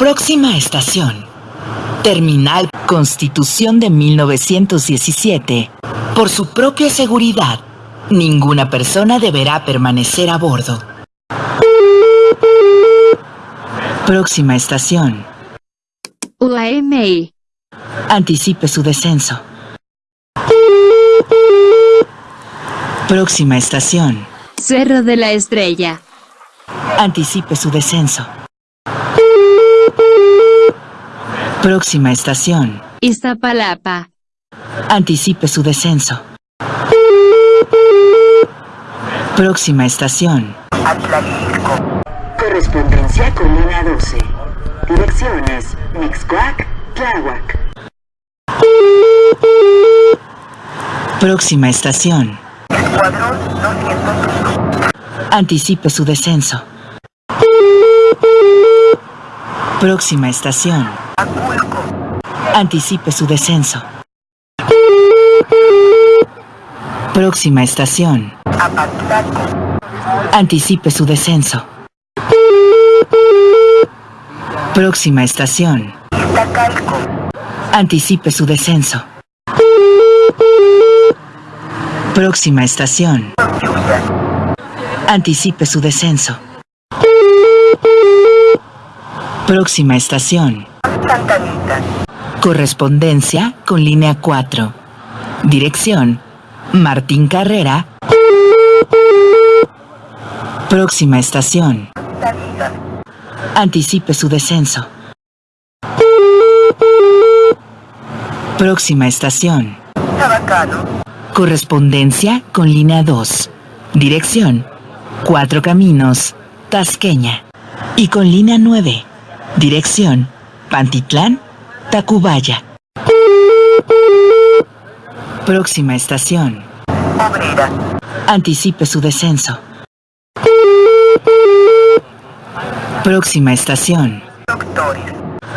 Próxima estación. Terminal Constitución de 1917. Por su propia seguridad, ninguna persona deberá permanecer a bordo. Próxima estación. UAMI. Anticipe su descenso. Próxima estación. Cerro de la Estrella. Anticipe su descenso. Próxima estación. Iztapalapa. Anticipe su descenso. Próxima estación. Correspondencia con línea 12. Direcciones Mixcoac, Tláhuac. Próxima estación. Anticipe su descenso. Próxima estación. Anticipe su descenso. Próxima estación. Anticipe su descenso. Próxima estación. Anticipe su descenso. Próxima estación. Anticipe su descenso. Próxima estación. Correspondencia con línea 4. Dirección. Martín Carrera. Próxima estación. Anticipe su descenso. Próxima estación. Correspondencia con línea 2. Dirección. Cuatro Caminos, Tasqueña. Y con línea 9. Dirección. Pantitlán, Tacubaya. Próxima estación. Anticipe su descenso. Próxima estación.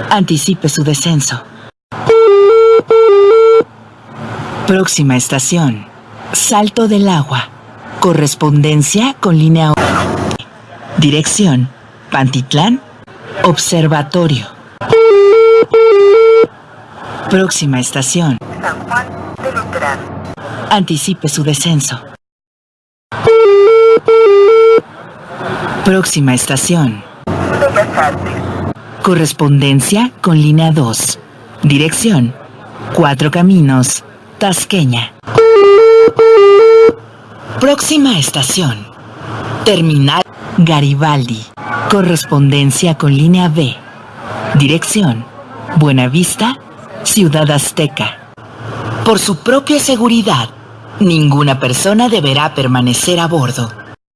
Anticipe su descenso. Próxima estación. Salto del agua. Correspondencia con línea 1. Dirección. Pantitlán. Observatorio. Próxima estación. Anticipe su descenso. Próxima estación. Correspondencia con línea 2. Dirección. Cuatro Caminos, Tasqueña. Próxima estación. Terminal Garibaldi. Correspondencia con línea B. Dirección. Buenavista, Ciudad Azteca. Por su propia seguridad, ninguna persona deberá permanecer a bordo.